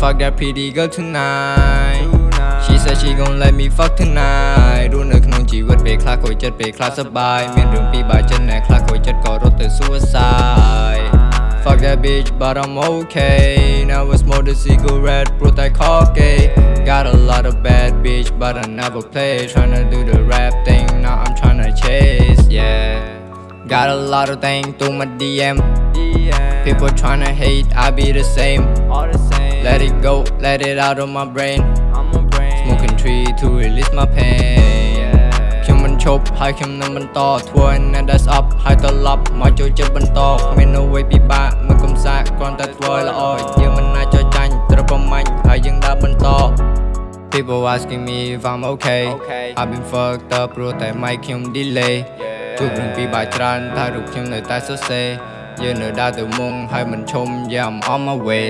fuck that pretty girl tonight She said she gon' let me fuck tonight รู้នៅក្នុងជីវិតពេលខ្លះខូចចិត្តពេលខ្លះសប្បាយមានរឿងពីរបាចិត្តណែខ្លះខូចចិត្តក៏រត់ទៅ suicide Fuck that bitch but I'm okay Now it's more the cigarette ព្រោះតែខកគេ Got a lot of bad bitch but I never play Tryna do the rap thing now I'm tryna chase yeah Got a lot of things through my DM People tryna hate I be the same All the same Let it go let it out of my brain I'm a brain Smoking tree to release my pain ខ្ញុំមិនឈប់ហើយខ្ញុំនឹងបន្តធ្វើ and that's up ហើយត្រឡប់មកចូលចិត្តបន្តគ្មានអ្វីពិបាកមិនកំសាកគ្រាន់តែធ្វើឲ្យល្អយើងមិនអាចចោលចាញ់ត្រូវប្រមាញ់ហើយយើងដើរបន្ត People asking me if I'm okay Okay. I've been fucked up ព្រោះតែ mic ខ្ញុំ delay ជួបរឿងពិបាកច្រើនតែរូបខ្ញុំនៅតែសរសេរយើងនៅដើរទៅមុខហើយមិនឈុំ Yeah I'm on my way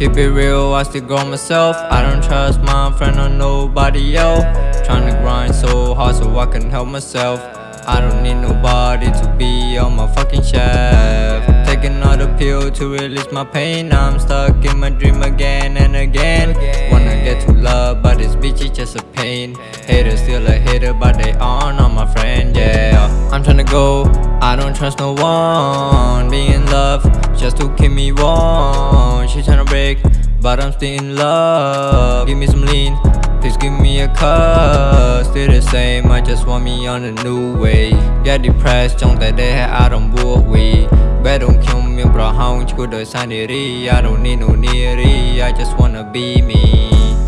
Keep it real, I still grow myself. I don't trust my friend or nobody else. Tryna grind so hard so I can help myself. I don't need nobody to be on my fucking shelf. Take another pill to release my pain. I'm stuck in my dream again and again. Wanna get to love, but this bitch is just a pain. Hater still a hater, but they are not my friend, yeah. I'm tryna go, I don't trust no one. Be in love just to keep me warm. She tryna break, but I'm still in love. Give me some lean, please give me a cup. Still the same, I just want me on a new way. Get depressed ចង់តែដេកឲ្យអារម្មណ៍បួកវីបែរដងខ្ញុំមានប្រហោងឈួតដោយសារនារី I don't need no neary I just wanna be me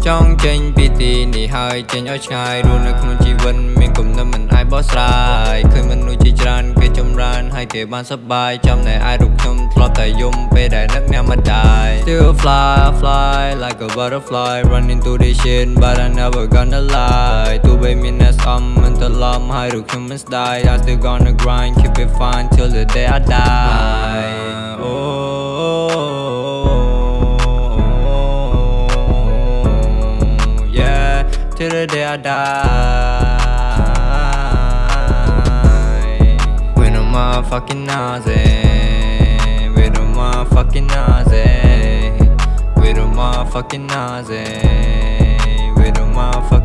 ចង់ចេញពីទីនេះហើយចេញឲ្យឆ្ងាយរស់នៅក្នុងជីវិតមានគំនិតមិនអាចបោះស្រាយឃើញមនុស្សជាច្រើនគេចម្រើនហើយគេបានសប្បាយចំណែកឯរូបខ្ញុំធ្លាប់តែយំពេលដែលនឹកអ្នកម្ដាយ Still fly fly like a butterfly running through this shit but I never gonna lie ទោះបីមានអ្នកស្អំមិនត្រឡប់ហើយរូបខ្ញុំមិនស្ដាយ I still gonna grind keep it fine till the day I die day I die. With a motherfucking nausea With a motherfucking nausea With a motherfucking nausea With a motherfucking